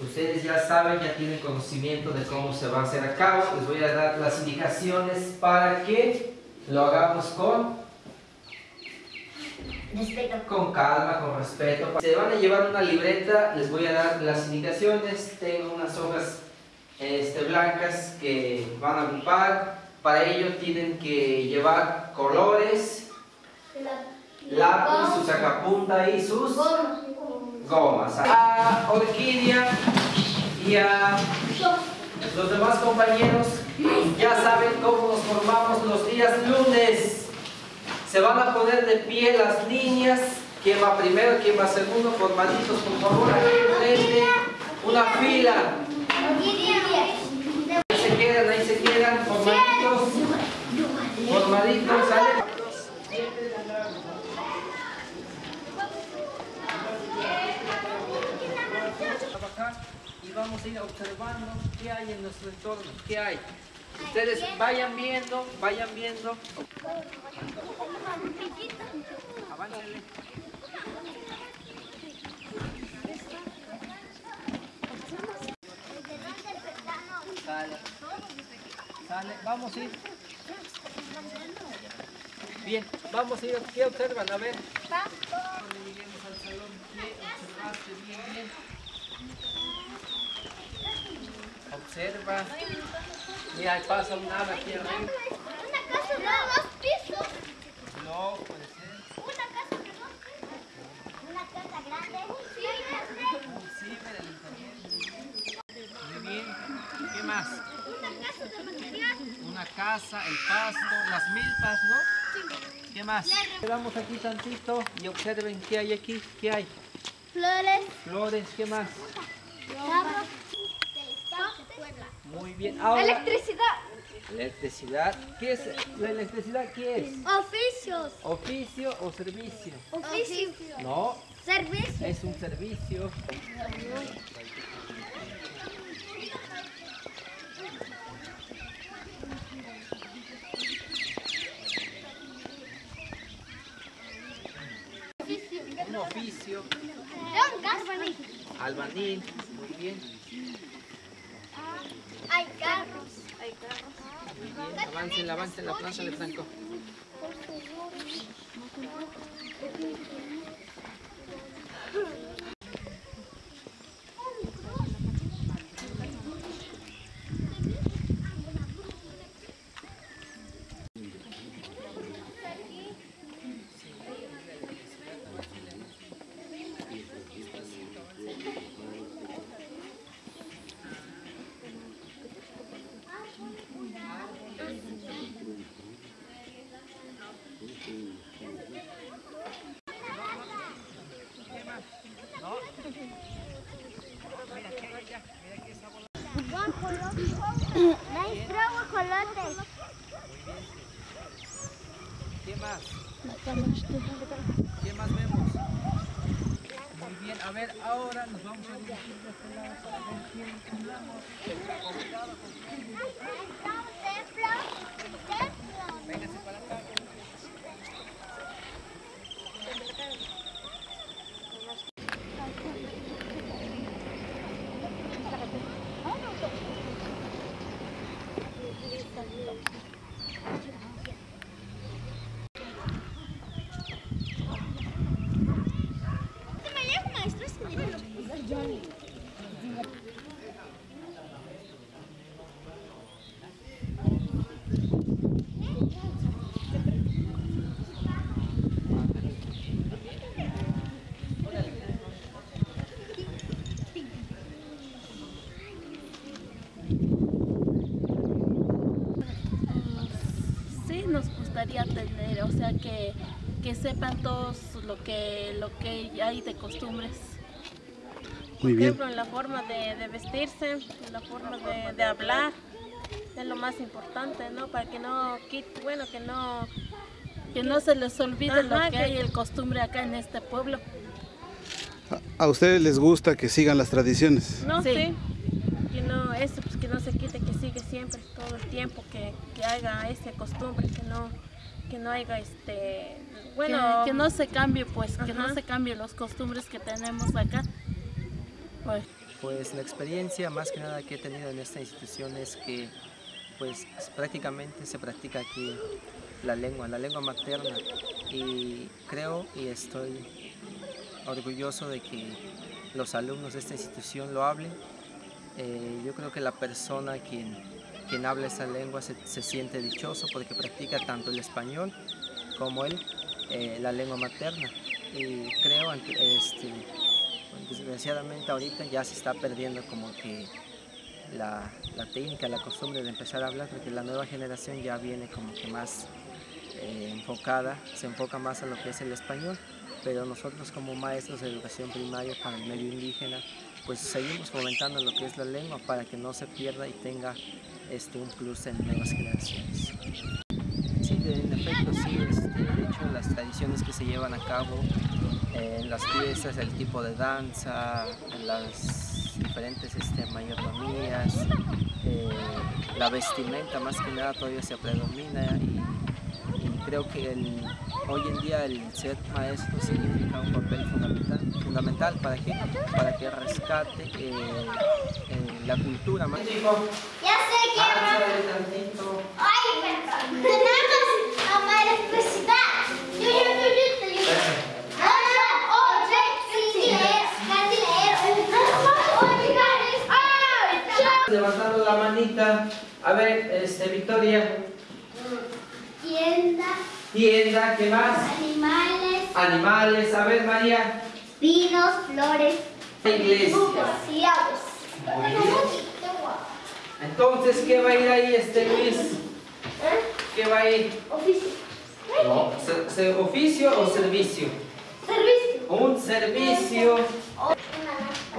ustedes ya saben, ya tienen conocimiento de cómo se va a hacer a cabo. Les voy a dar las indicaciones para que lo hagamos con con calma, con respeto. Se van a llevar una libreta, les voy a dar las indicaciones. Tengo unas hojas este, blancas que van a ocupar. Para ello tienen que llevar colores, lápiz, su sacapunta y sus gomas. A Orquídea y a los demás compañeros ya saben cómo nos formamos los días lunes. Se van a poner de pie las niñas. ¿Quién va primero? ¿Quién va segundo? Formaditos, por favor, aquí enfrente. Una fila. Ahí se quedan, ahí se quedan, formaditos. Formaditos, ¿sale? Trabajar y vamos a ir observando qué hay en nuestro entorno, qué hay. Ustedes vayan viendo, vayan viendo. Aváncenle. Sale. Sale. Vamos a ir. Bien, vamos a ir. ¿Qué observan? A ver. Cuando lleguemos al salón, ¿qué observaste? Bien, bien. Observa. Mira, ahí pasa un ave aquí arriba. una casa de dos pisos. No, puede ser. Una casa de dos pisos. Una casa grande. Sí, Un ciber, el internet. Muy bien. ¿Qué más? Una casa de material. Una casa, el pasto, las milpas, ¿no? ¿Qué más? Quedamos aquí tantito y observen qué hay aquí. ¿Qué hay? Flores. Flores, ¿qué más? Carros. De Puebla. Muy bien. Ahora, Electricidad. electricidad. ¿Qué es la electricidad? ¿Qué es? Oficios. ¿Oficio o servicio? Oficio. No, Servicio. es un servicio. Un oficio, Un gas. albanil, muy bien, Hay carros. Hay carros. Avancen, avancen la plaza de Franco. Maestro, guajolotes. ¿Qué más? ¿Qué más vemos? Muy bien, a ver, ahora nos vamos a dirigir de este lado para ver quién hablamos. Con cuidado, con cuidado. Templo. Templo. Véngase para acá. ¿Te me llamo maestro? Es Sí, nos gustaría tener, o sea, que, que sepan todos lo que, lo que hay de costumbres. Muy Por ejemplo, en la forma de, de vestirse, en la forma de, de hablar, es lo más importante, ¿no? Para que no bueno, que no que no se les olvide lo que que- hay el costumbre acá en este pueblo. ¿A ustedes les gusta que sigan las tradiciones? No, Sí. sí. Que no, eso, pues que no se quite, que sigue siempre, todo el tiempo, que, que haga esa costumbre, que no, que no haya este, bueno, que, no se cambie, pues, que no se cambien los costumbres que tenemos acá. Pues, la experiencia más que nada que he tenido en esta institución es que pues prácticamente se practica aquí la lengua, la lengua materna. Y creo y estoy orgulloso de que los alumnos de esta institución lo hablen. Eh, yo creo que la persona quien, quien habla esa lengua se, se siente dichoso porque practica tanto el español como el, eh, la lengua materna. Y creo este, desgraciadamente ahorita ya se está perdiendo como que la, la técnica, la costumbre de empezar a hablar, porque la nueva generación ya viene como que más eh, enfocada, se enfoca más a lo que es el español, pero nosotros como maestros de educación primaria para el medio indígena, pues seguimos fomentando lo que es la lengua para que no se pierda y tenga este, un plus en nuevas generaciones. Sí, en efecto, sí. este, de hecho, las tradiciones que se llevan a cabo en las fiestas, el tipo de danza, en las diferentes este, mayordomías, eh, la vestimenta más que nada todavía se predomina y, y creo que el- hoy en día el ser maestro significa un papel fundamental, fundamental ¿para qué? Para que rescate eh, eh, la cultura más Ya sé que tantito. Ay, perdón. Tenemos a María Felicidad. Yo, yo, yo, yo, yo. Ah, oh, sí, sí, leer, casi leer. Oye, Gares. Ay, chao. Levantando la manita. A ver, este, Victoria. Tienda, Tienda, ¿qué más? animales, Animales. A ver, María. pinos, flores, Iglesia. y aves. Entonces, ¿qué va a ir ahí, este Luis? ¿Qué va a ir? Oficio. No, se- se- ¿Oficio o servicio? Servicio. Un servicio,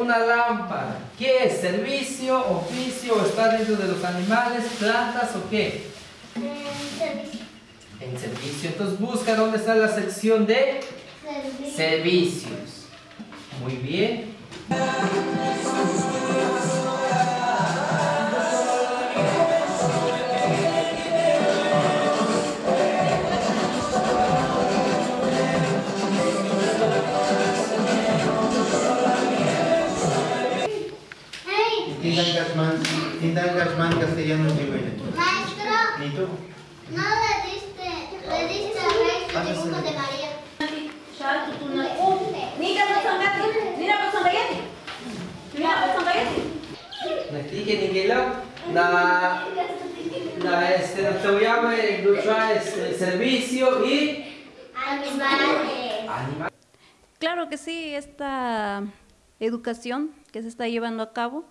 una lámpara. ¿Qué es? ¿Servicio, oficio? ¿Está dentro de los animales, plantas o qué? Eh, Servicio. En servicio. Entonces busca dónde está la sección de Servicio. servicios. Muy bien. Bueno. maestro, ¿Ni tú? no le diste, le diste a Rey su dibujo de María. Nastike Nigelo, na, na, este, te voy a ver, este, servicio y Animales. animal. Claro que sí, esta educación que se está llevando a cabo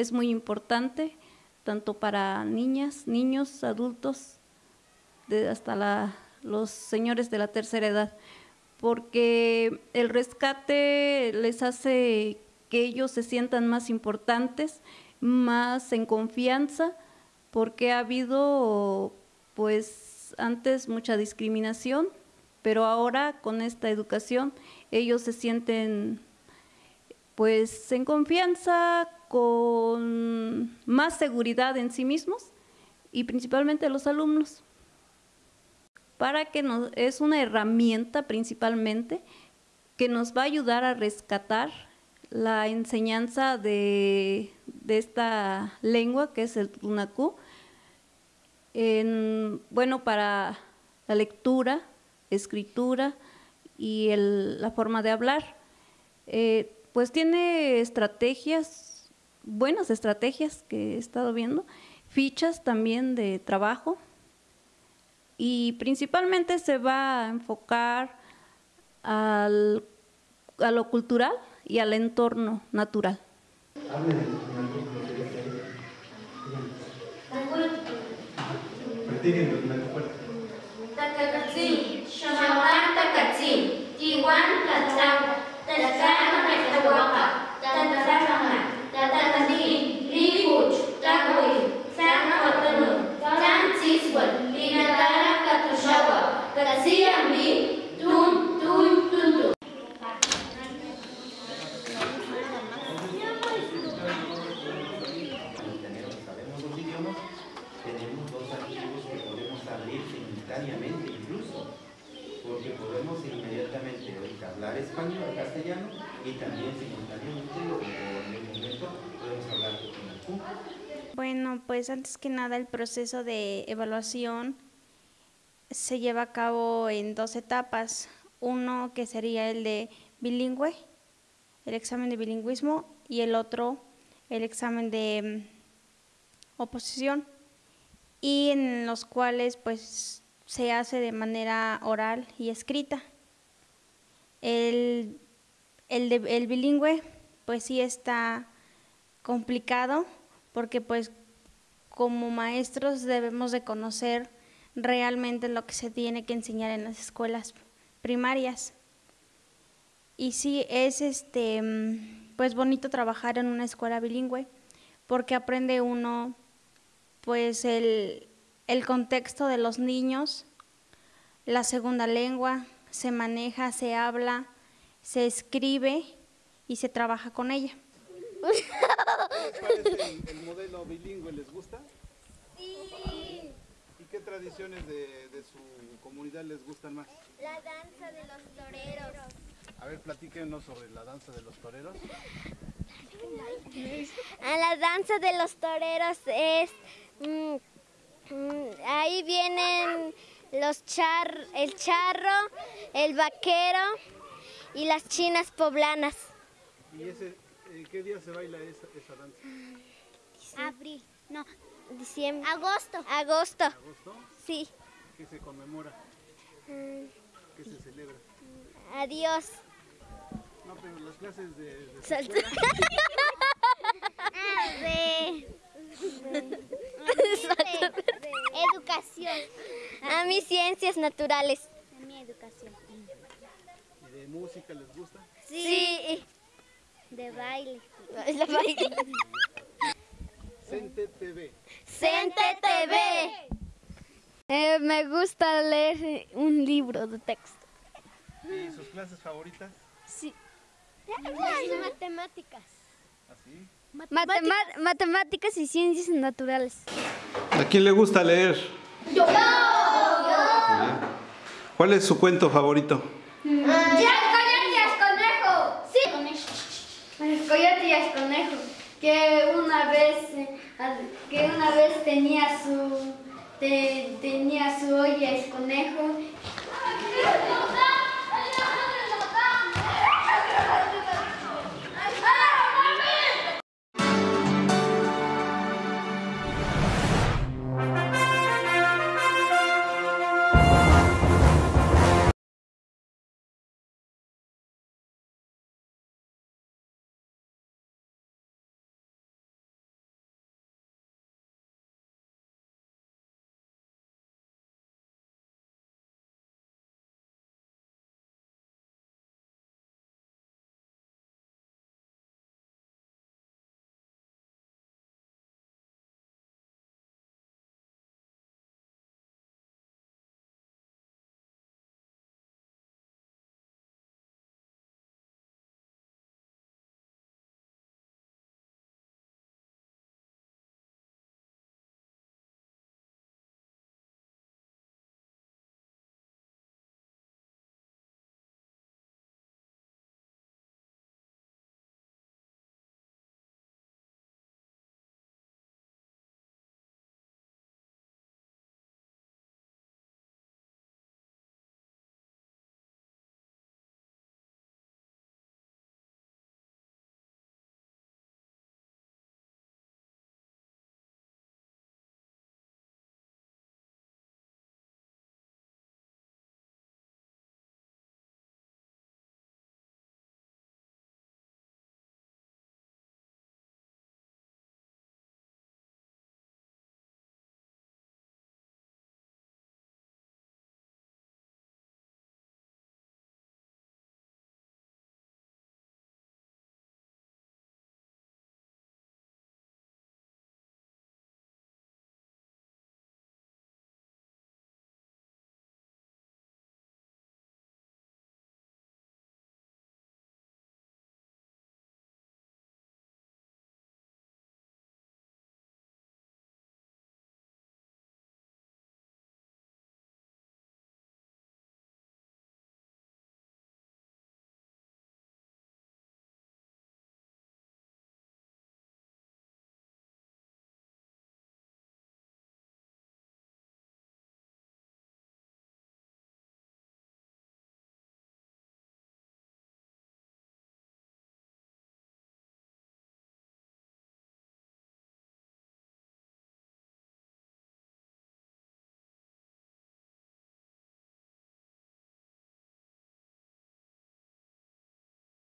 es muy importante, tanto para niñas, niños, adultos, hasta los señores de la tercera edad, porque el rescate les hace que ellos se sientan más importantes, más en confianza, porque ha habido pues antes mucha discriminación, pero ahora con esta educación ellos se sienten pues en confianza, con más seguridad en sí mismos y principalmente los alumnos. Para que es una herramienta principalmente que nos va a ayudar a rescatar la enseñanza de, esta lengua que es el tunacú, en, bueno, para la lectura, escritura y la forma de hablar. Eh, pues tiene estrategias, buenas estrategias que he estado viendo, fichas también de trabajo y principalmente se va a enfocar al- a lo cultural y al entorno natural. Español, castellano, y también en el momento, podemos hablar Bueno, pues antes que nada el proceso de evaluación se lleva a cabo en dos etapas. Uno que sería el de bilingüe, el examen de bilingüismo, y el otro el examen de mm, oposición, y en los cuales pues se hace de manera oral y escrita. El, el, el bilingüe pues sí está complicado porque pues como maestros debemos de conocer realmente lo que se tiene que enseñar en las escuelas primarias. Y sí es este pues bonito trabajar en una escuela bilingüe porque aprende uno pues el, el contexto de los niños, la segunda lengua, se maneja, se habla, se escribe y se trabaja con ella. ¿Cuál es el, el modelo bilingüe? ¿Les gusta? Sí. ¿Y qué tradiciones de, de su comunidad les gustan más? La danza de los toreros. A ver, platíquenos sobre la danza de los toreros. A la danza de los toreros es mm, mm, ahí vienen los char, el charro, el vaquero y las chinas poblanas. ¿Y ese, eh, qué día se baila esa, esa danza? Abril, no, diciembre. Agosto. Agosto, ¿Agosto? sí. ¿Qué se conmemora? Mm, ¿Qué se celebra? Adiós. No, pero las clases de... de Ah, de, educación. A mí ciencias naturales. A mí educación. ¿Y de música les gusta? Sí. De baile. De baile. Cente TV. Cente TV. Eh, me gusta leer un libro de texto. ¿Y sus clases favoritas? Sí. matemáticas. ¿Así? Matemáticas y ciencias naturales. ¿A quién le gusta leer? Yo. ¿Cuál es su cuento favorito? ¡Ya, coyote y conejo! Sí. El coyote y el conejo, que una vez, que una vez tenía su, te- tenía su olla el conejo